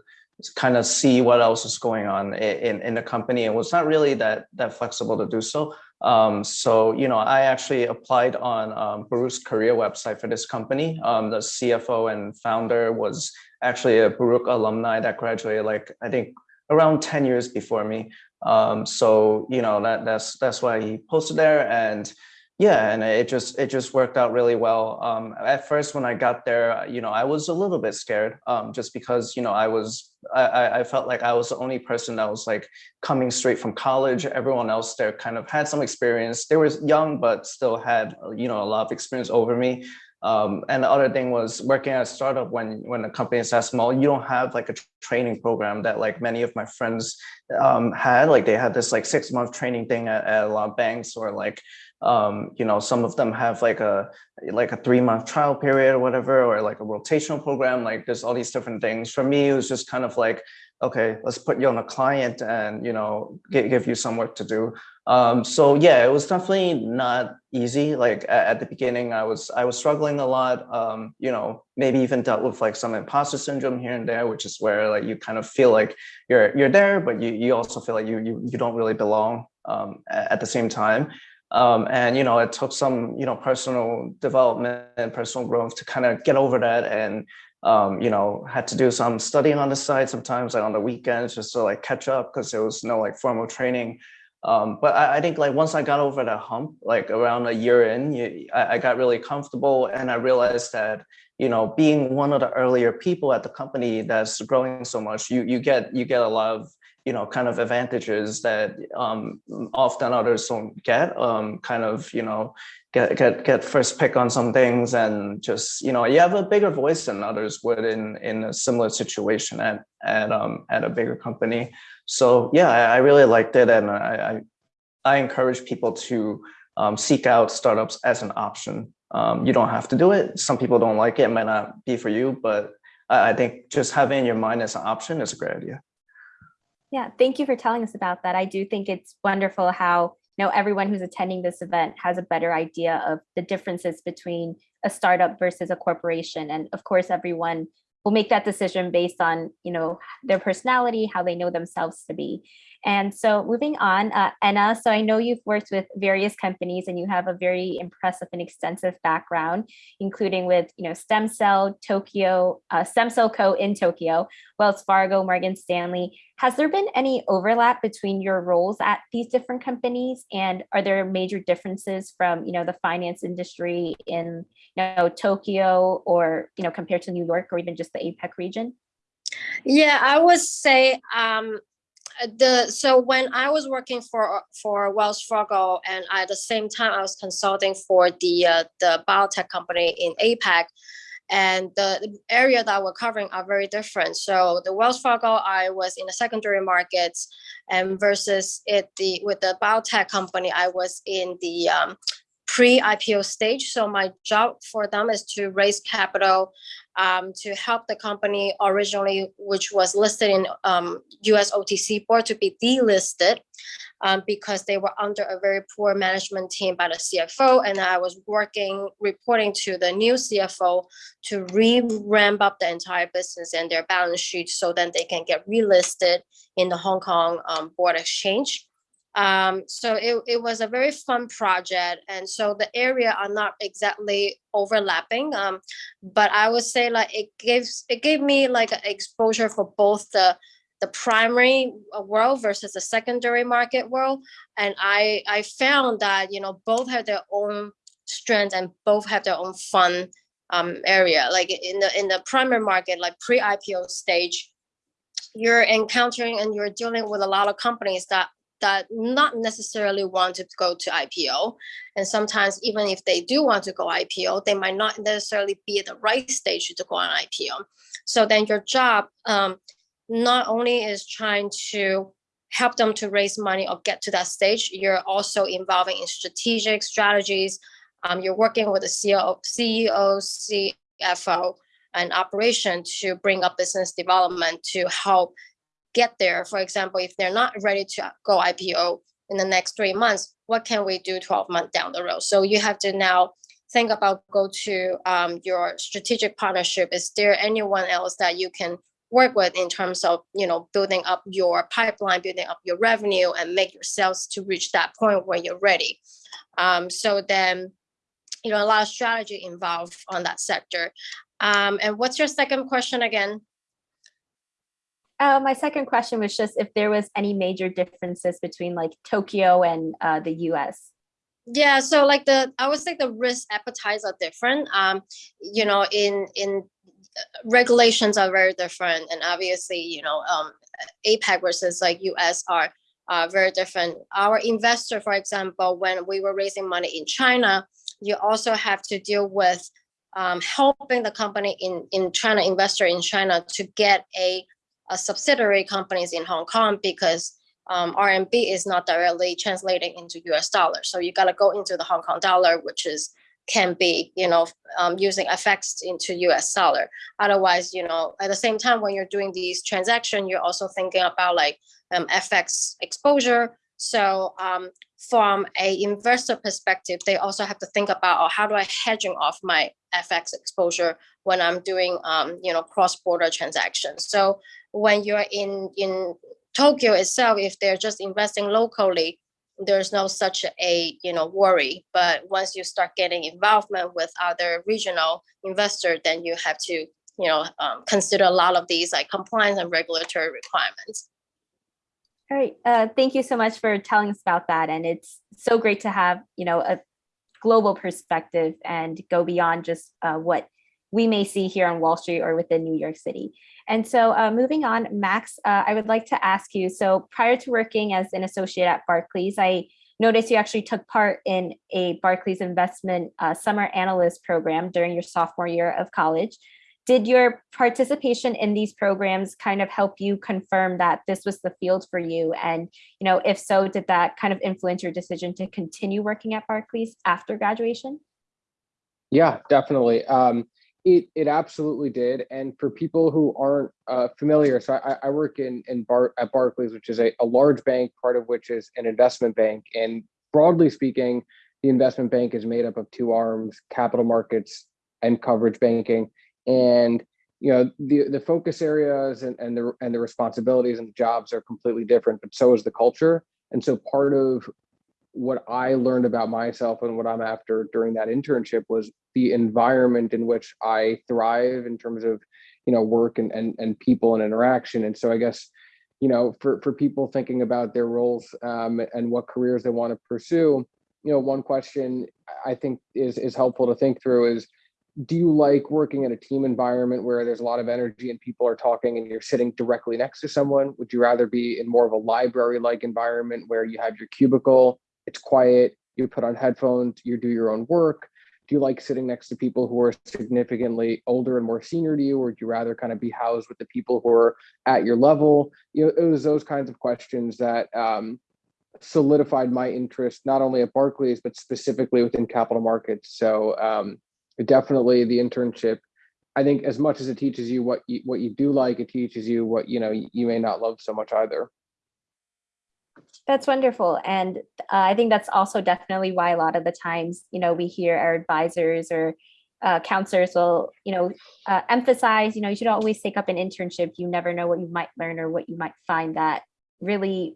kind of see what else is going on in, in the company and was not really that, that flexible to do so. Um, so, you know, I actually applied on um, Baruch's career website for this company. Um, the CFO and founder was actually a Baruch alumni that graduated like, I think around 10 years before me. Um, so, you know, that that's that's why he posted there and yeah, and it just it just worked out really well. Um, at first, when I got there, you know, I was a little bit scared, um, just because you know I was I, I felt like I was the only person that was like coming straight from college. Everyone else there kind of had some experience. They were young, but still had you know a lot of experience over me. Um, and the other thing was working at a startup when when the company is that small, you don't have like a training program that like many of my friends um, had. Like they had this like six month training thing at, at a lot of banks or like um, you know, some of them have like a like a three month trial period or whatever, or like a rotational program. Like there's all these different things. For me, it was just kind of like, okay, let's put you on a client and you know, give, give you some work to do. Um, so yeah, it was definitely not easy. Like at, the beginning, I was I was struggling a lot. Um, you know, maybe even dealt with like some imposter syndrome here and there, which is where like you kind of feel like you're you're there, but you you also feel like you you you don't really belong um, at, at the same time. Um, and you know, it took some you know personal development and personal growth to kind of get over that, and um, you know, had to do some studying on the side sometimes, like on the weekends, just to like catch up because there was no like formal training. Um, but I, I, think like once I got over that hump, like around a year in, you, I, I got really comfortable, and I realized that you know, being one of the earlier people at the company that's growing so much, you you get you get a lot of you know, kind of advantages that um, often others don't get. Um, kind of, you know, get get get first pick on some things, and just you know, you have a bigger voice than others would in in a similar situation at at um at a bigger company. So yeah, I, I really liked it, and I I, I encourage people to um, seek out startups as an option. Um, you don't have to do it. Some people don't like it; it might not be for you, but I think just having your mind as an option is a great idea. Yeah, thank you for telling us about that. I do think it's wonderful how you know everyone who's attending this event has a better idea of the differences between a startup versus a corporation. And of course, everyone will make that decision based on you know their personality, how they know themselves to be. And so moving on, uh, Anna, so I know you've worked with various companies and you have a very impressive and extensive background, including with, you know, Stem Cell, Tokyo, uh, Stem Cell Co. in Tokyo, Wells Fargo, Morgan Stanley. Has there been any overlap between your roles at these different companies? And are there major differences from, you know, the finance industry in, you know, Tokyo or, you know, compared to New York or even just the APEC region? Yeah, I would say um, the so when I was working for for Wells Fargo and at the same time I was consulting for the uh, the biotech company in APAC, and the, the area that we're covering are very different. So the Wells Fargo, I was in the secondary markets, and versus it the with the biotech company, I was in the um, pre-IPO stage. So my job for them is to raise capital um, to help the company originally, which was listed in um, US OTC board to be delisted um, because they were under a very poor management team by the CFO. And I was working, reporting to the new CFO to re-ramp up the entire business and their balance sheet so then they can get relisted in the Hong Kong um, Board Exchange. Um, so it, it was a very fun project. And so the area are not exactly overlapping. Um, but I would say like it gives it gave me like exposure for both the the primary world versus the secondary market world. And I I found that you know both have their own strengths and both have their own fun um, area. Like in the in the primary market, like pre-IPO stage, you're encountering and you're dealing with a lot of companies that that not necessarily want to go to IPO. And sometimes even if they do want to go IPO, they might not necessarily be at the right stage to go on IPO. So then your job um, not only is trying to help them to raise money or get to that stage, you're also involving in strategic strategies. Um, you're working with the CEO, CEO, CFO, and operation to bring up business development to help get there. For example, if they're not ready to go IPO in the next three months, what can we do 12 months down the road? So you have to now think about go to um, your strategic partnership. Is there anyone else that you can work with in terms of you know building up your pipeline, building up your revenue, and make your sales to reach that point where you're ready? Um, so then, you know, a lot of strategy involved on that sector. Um, and what's your second question again? Uh, my second question was just if there was any major differences between like Tokyo and uh, the US. Yeah, so like the I would say the risk appetites are different. Um, you know, in in uh, regulations are very different, and obviously, you know, um, APAC versus like US are uh, very different. Our investor, for example, when we were raising money in China, you also have to deal with um, helping the company in in China investor in China to get a subsidiary companies in Hong Kong because um, RMB is not directly translating into US dollar. So you got to go into the Hong Kong dollar, which is can be, you know, um, using FX into US dollar. Otherwise, you know, at the same time, when you're doing these transactions, you're also thinking about like um, FX exposure. So um, from a investor perspective, they also have to think about, oh, how do I hedging off my FX exposure when I'm doing, um, you know, cross-border transactions. So when you're in in Tokyo itself, if they're just investing locally, there's no such a you know worry. But once you start getting involvement with other regional investors, then you have to you know um, consider a lot of these like compliance and regulatory requirements. All right, uh, thank you so much for telling us about that. And it's so great to have you know a global perspective and go beyond just uh, what we may see here on Wall Street or within New York City. And so uh, moving on, Max, uh, I would like to ask you, so prior to working as an associate at Barclays, I noticed you actually took part in a Barclays investment uh, summer analyst program during your sophomore year of college. Did your participation in these programs kind of help you confirm that this was the field for you? And, you know, if so, did that kind of influence your decision to continue working at Barclays after graduation? Yeah, definitely. Um, it it absolutely did. And for people who aren't uh, familiar, so I, I work in in Bar at Barclays, which is a, a large bank, part of which is an investment bank. And broadly speaking, the investment bank is made up of two arms: capital markets and coverage banking. And you know the the focus areas and, and the and the responsibilities and jobs are completely different, but so is the culture. And so part of what I learned about myself and what I'm after during that internship was the environment in which I thrive in terms of, you know, work and and, and people and interaction. And so I guess, you know, for for people thinking about their roles um, and what careers they want to pursue, you know, one question I think is is helpful to think through is do you like working in a team environment where there's a lot of energy and people are talking and you're sitting directly next to someone? Would you rather be in more of a library like environment where you have your cubicle it's quiet, you put on headphones, you do your own work. do you like sitting next to people who are significantly older and more senior to you, or would you rather kind of be housed with the people who are at your level? You know, it was those kinds of questions that um, solidified my interest not only at Barclays but specifically within capital markets. So um, definitely the internship. I think as much as it teaches you what you what you do like, it teaches you what you know you may not love so much either. That's wonderful. And uh, I think that's also definitely why a lot of the times, you know, we hear our advisors or uh, counselors will, you know, uh, emphasize, you know, you should always take up an internship. You never know what you might learn or what you might find that really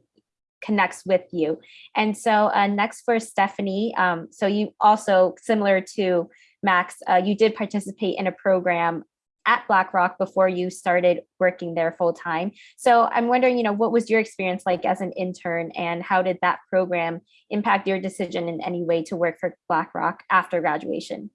connects with you. And so uh, next for Stephanie, um, so you also, similar to Max, uh, you did participate in a program at BlackRock before you started working there full time. So I'm wondering, you know, what was your experience like as an intern and how did that program impact your decision in any way to work for BlackRock after graduation?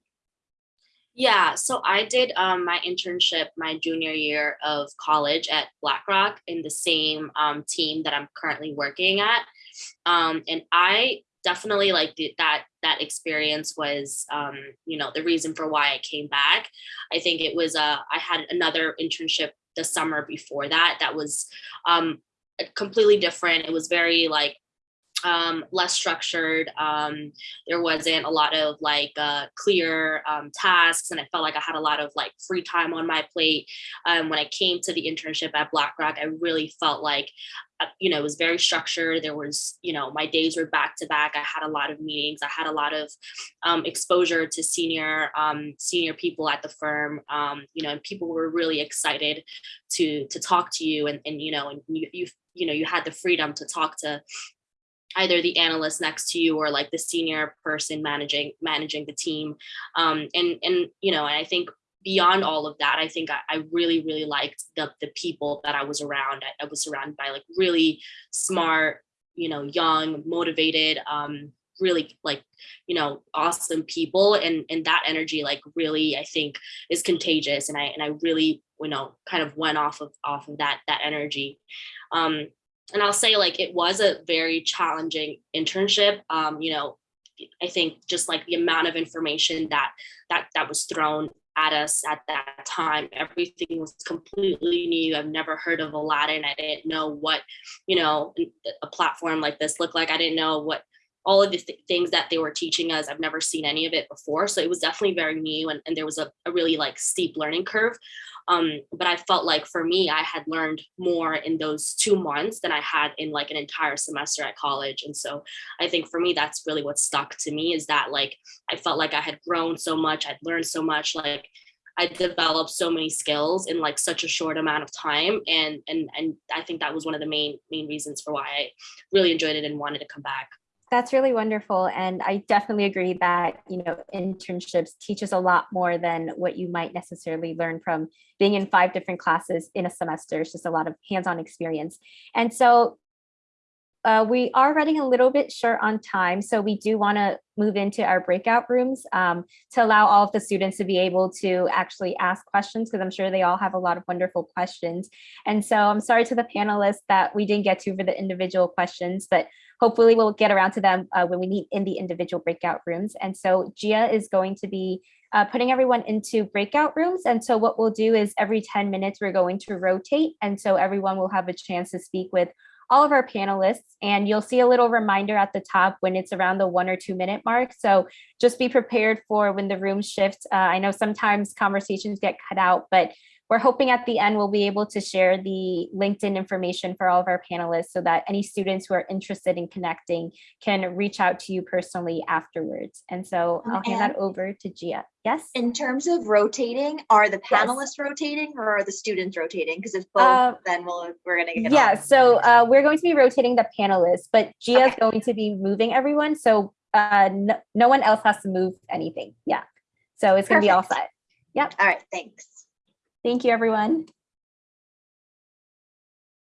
Yeah, so I did um, my internship my junior year of college at BlackRock in the same um, team that I'm currently working at. Um, and I definitely like the, that that experience was um, you know the reason for why I came back. I think it was uh, I had another internship the summer before that that was um, completely different. It was very like um, less structured. Um, there wasn't a lot of like uh, clear um, tasks, and I felt like I had a lot of like free time on my plate. Um, when I came to the internship at BlackRock, I really felt like, you know, it was very structured. There was, you know, my days were back to back. I had a lot of meetings. I had a lot of um, exposure to senior um, senior people at the firm. Um, you know, and people were really excited to to talk to you, and and you know, and you you you know, you had the freedom to talk to either the analyst next to you or like the senior person managing managing the team um, and and you know and i think beyond all of that i think i, I really really liked the the people that i was around. I, I was surrounded by like really smart you know young motivated um really like you know awesome people. And and that energy like really i think is contagious. And i and i really you know kind of went off of off of that that energy. Um and I'll say like it was a very challenging internship. Um, you know, I think just like the amount of information that that that was thrown at us at that time, everything was completely new. I've never heard of Aladdin. I didn't know what, you know, a platform like this looked like. I didn't know what all of the th- things that they were teaching us. I've never seen any of it before. So it was definitely very new and, and there was a, a really like steep learning curve. Um, but I felt like for me, I had learned more in those two months than I had in like an entire semester at college. And so I think for me, that's really what stuck to me is that like I felt like I had grown so much, I'd learned so much, like I developed so many skills in like such a short amount of time. And and and I think that was one of the main main reasons for why I really enjoyed it and wanted to come back. That's really wonderful. And I definitely agree that, you know, internships teach us a lot more than what you might necessarily learn from being in five different classes in a semester. It's just a lot of hands-on experience. And so uh, we are running a little bit short on time, so we do want to move into our breakout rooms um, to allow all of the students to be able to actually ask questions because I'm sure they all have a lot of wonderful questions. And so I'm sorry to the panelists that we didn't get to for the individual questions, but hopefully we'll get around to them uh, when we meet in the individual breakout rooms. And so Gia is going to be uh, putting everyone into breakout rooms. And so what we'll do is every 10 minutes, we're going to rotate. And so everyone will have a chance to speak with all of our panelists and you'll see a little reminder at the top when it's around the one or two minute mark. So just be prepared for when the room shifts. Uh, I know sometimes conversations get cut out, but we're hoping at the end we'll be able to share the LinkedIn information for all of our panelists so that any students who are interested in connecting can reach out to you personally afterwards. And so I'll hand that over to Gia. Yes? In terms of rotating, are the Yes. panelists rotating or are the students rotating? Because if both, Uh, then we'll, we're gonna get. Yeah, on. so uh, we're going to be rotating the panelists, but Gia is going to be moving everyone. So uh, no, no one else has to move anything. Yeah. So it's going to be all set. All right, thanks. Thank you, everyone.